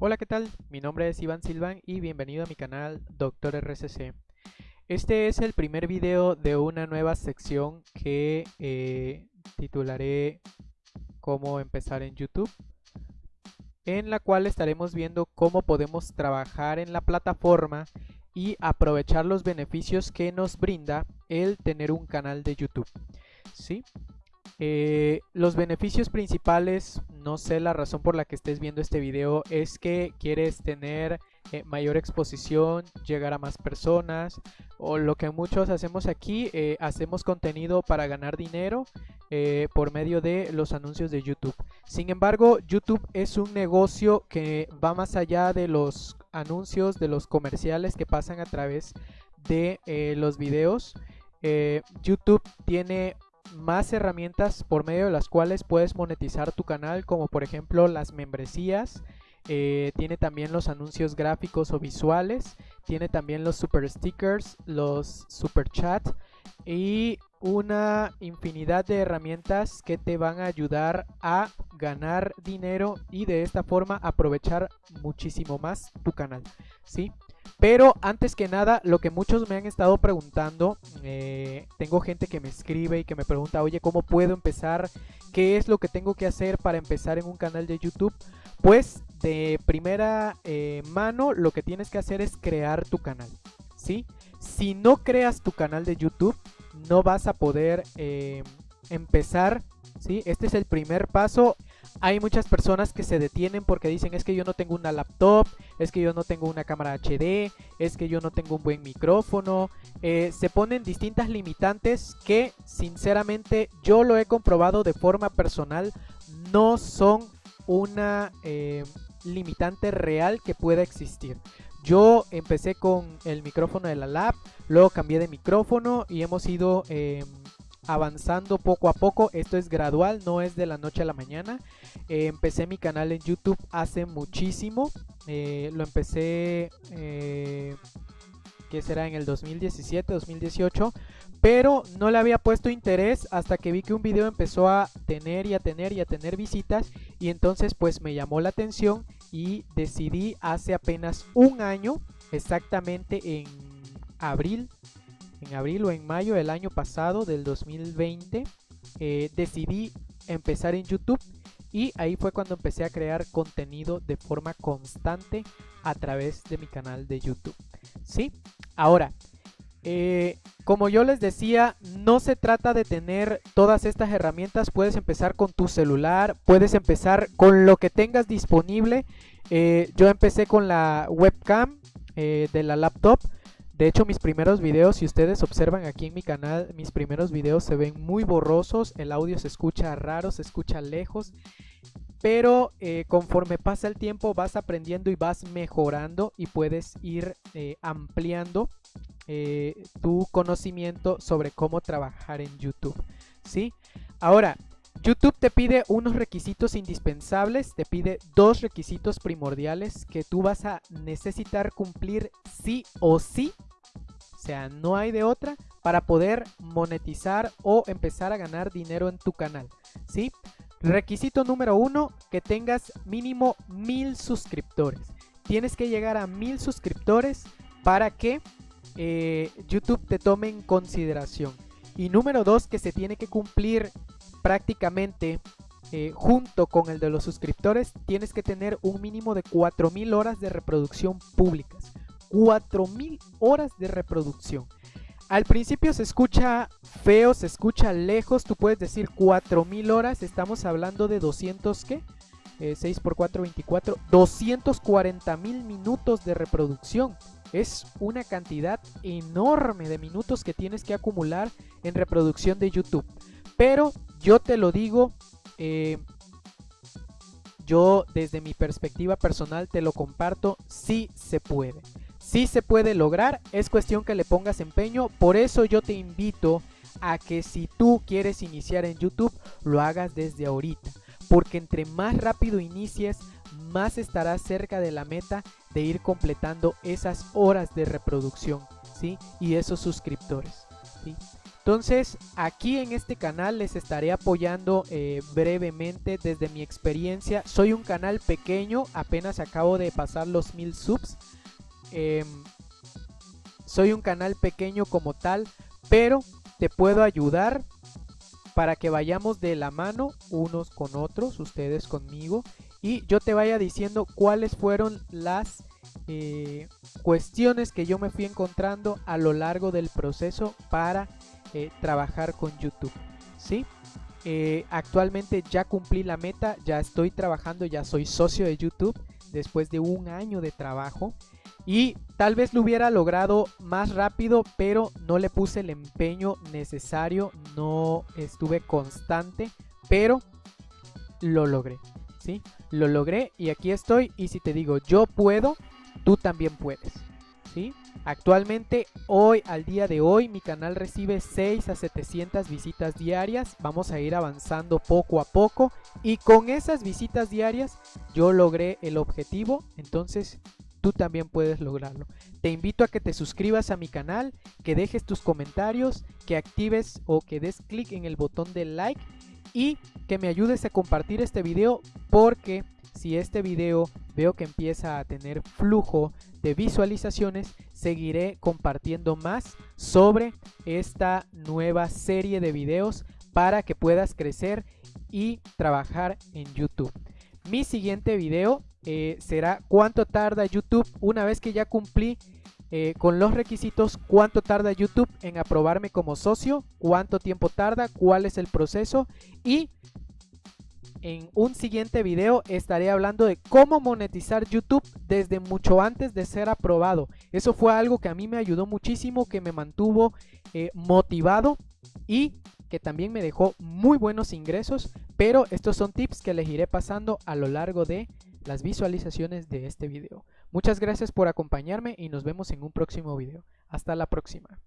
Hola, ¿qué tal? Mi nombre es Iván Silvan y bienvenido a mi canal Doctor RCC. Este es el primer video de una nueva sección que eh, titularé Cómo empezar en YouTube, en la cual estaremos viendo cómo podemos trabajar en la plataforma y aprovechar los beneficios que nos brinda el tener un canal de YouTube. ¿Sí? Eh, los beneficios principales, no sé la razón por la que estés viendo este video, es que quieres tener eh, mayor exposición, llegar a más personas, o lo que muchos hacemos aquí, eh, hacemos contenido para ganar dinero por medio de los anuncios de YouTube. Sin embargo, YouTube es un negocio que va más allá de los anuncios, de los comerciales que pasan a través de los videos. YouTube tiene más herramientas por medio de las cuales puedes monetizar tu canal, como por ejemplo las membresías. Eh, tiene también los anuncios gráficos o visuales. Tiene también los super stickers, los super chat y una infinidad de herramientas que te van a ayudar a ganar dinero y de esta forma aprovechar muchísimo más tu canal. ¿sí? Pero antes que nada, lo que muchos me han estado preguntando, eh, tengo gente que me escribe y que me pregunta, oye, ¿cómo puedo empezar? ¿Qué es lo que tengo que hacer para empezar en un canal de YouTube? Pues de primera eh, mano, lo que tienes que hacer es crear tu canal, ¿sí? Si no creas tu canal de YouTube, no vas a poder eh, empezar, ¿sí? Este es el primer paso hay muchas personas que se detienen porque dicen es que yo no tengo una laptop, es que yo no tengo una cámara HD, es que yo no tengo un buen micrófono. Eh, se ponen distintas limitantes que sinceramente yo lo he comprobado de forma personal, no son una eh, limitante real que pueda existir. Yo empecé con el micrófono de la lab, luego cambié de micrófono y hemos ido em, avanzando poco a poco. Esto es gradual, no es de la noche a la mañana. Eh, empecé mi canal en YouTube hace muchísimo. Eh, lo empecé, eh, que será en el 2017, 2018. Pero no le había puesto interés hasta que vi que un video empezó a tener y a tener y a tener visitas. Y entonces pues me llamó la atención y decidí hace apenas un año, exactamente en abril en abril o en mayo del año pasado, del 2020, eh, decidí empezar en YouTube y ahí fue cuando empecé a crear contenido de forma constante a través de mi canal de YouTube. ¿Sí? Ahora, eh, como yo les decía, no se trata de tener todas estas herramientas. Puedes empezar con tu celular, puedes empezar con lo que tengas disponible. Eh, yo empecé con la webcam de la laptop. De hecho, mis primeros videos, si ustedes observan aquí en mi canal, mis primeros videos se ven muy borrosos, el audio se escucha raro, se escucha lejos, pero eh, conforme pasa el tiempo vas aprendiendo y vas mejorando y puedes ir eh, ampliando eh, tu conocimiento sobre cómo trabajar en YouTube, ¿sí? Ahora, YouTube te pide unos requisitos indispensables, te pide dos requisitos primordiales que tú vas a necesitar cumplir sí o sí sea, no hay de otra para poder monetizar o empezar a ganar dinero en tu canal. ¿Sí? Requisito número uno, que tengas mínimo mil suscriptores. Tienes que llegar a mil suscriptores para que eh, YouTube te tome en consideración. Y número dos, que se tiene que cumplir prácticamente eh, junto con el de los suscriptores, tienes que tener un mínimo de 4000 horas de reproducción públicas. 4000 horas de reproducción. Al principio se escucha feo, se escucha lejos, tú puedes decir 4000 horas, estamos hablando de 200 ¿qué? 6 eh, por 4, 24, 240 mil minutos de reproducción. Es una cantidad enorme de minutos que tienes que acumular en reproducción de YouTube. Pero yo te lo digo, eh, yo desde mi perspectiva personal te lo comparto, sí se puede. Sí se puede lograr, es cuestión que le pongas empeño, por eso yo te invito a que si tú quieres iniciar en YouTube, lo hagas desde ahorita, porque entre más rápido inicies, más estarás cerca de la meta de ir completando esas horas de reproducción, ¿sí? Y esos suscriptores, ¿sí? Entonces, aquí en este canal les estaré apoyando eh, brevemente desde mi experiencia. Soy un canal pequeño, apenas acabo de pasar los mil subs. Em, soy un canal pequeño como tal, pero te puedo ayudar para que vayamos de la mano unos con otros, ustedes conmigo, y yo te vaya diciendo cuáles fueron las eh, cuestiones que yo me fui encontrando a lo largo del proceso para eh, trabajar con YouTube. ¿sí? Eh, actualmente ya cumplí la meta, ya estoy trabajando, ya soy socio de YouTube después de un año de trabajo. Y tal vez lo hubiera logrado más rápido, pero no le puse el empeño necesario, no estuve constante, pero lo logré, ¿sí? Lo logré y aquí estoy y si te digo yo puedo, tú también puedes, ¿sí? Actualmente, hoy, al día de hoy, mi canal recibe 6 a 700 visitas diarias. Vamos a ir avanzando poco a poco. Y con esas visitas diarias, yo logré el objetivo. Entonces, también puedes lograrlo. Te invito a que te suscribas a mi canal, que dejes tus comentarios, que actives o que des clic en el botón de like y que me ayudes a compartir este video porque si este video veo que empieza a tener flujo de visualizaciones, seguiré compartiendo más sobre esta nueva serie de videos para que puedas crecer y trabajar en YouTube. Mi siguiente video eh, será cuánto tarda YouTube una vez que ya cumplí eh, con los requisitos, cuánto tarda YouTube en aprobarme como socio, cuánto tiempo tarda, cuál es el proceso y en un siguiente video estaré hablando de cómo monetizar YouTube desde mucho antes de ser aprobado. Eso fue algo que a mí me ayudó muchísimo, que me mantuvo eh, motivado y que también me dejó muy buenos ingresos, pero estos son tips que les iré pasando a lo largo de las visualizaciones de este video. Muchas gracias por acompañarme y nos vemos en un próximo video. Hasta la próxima.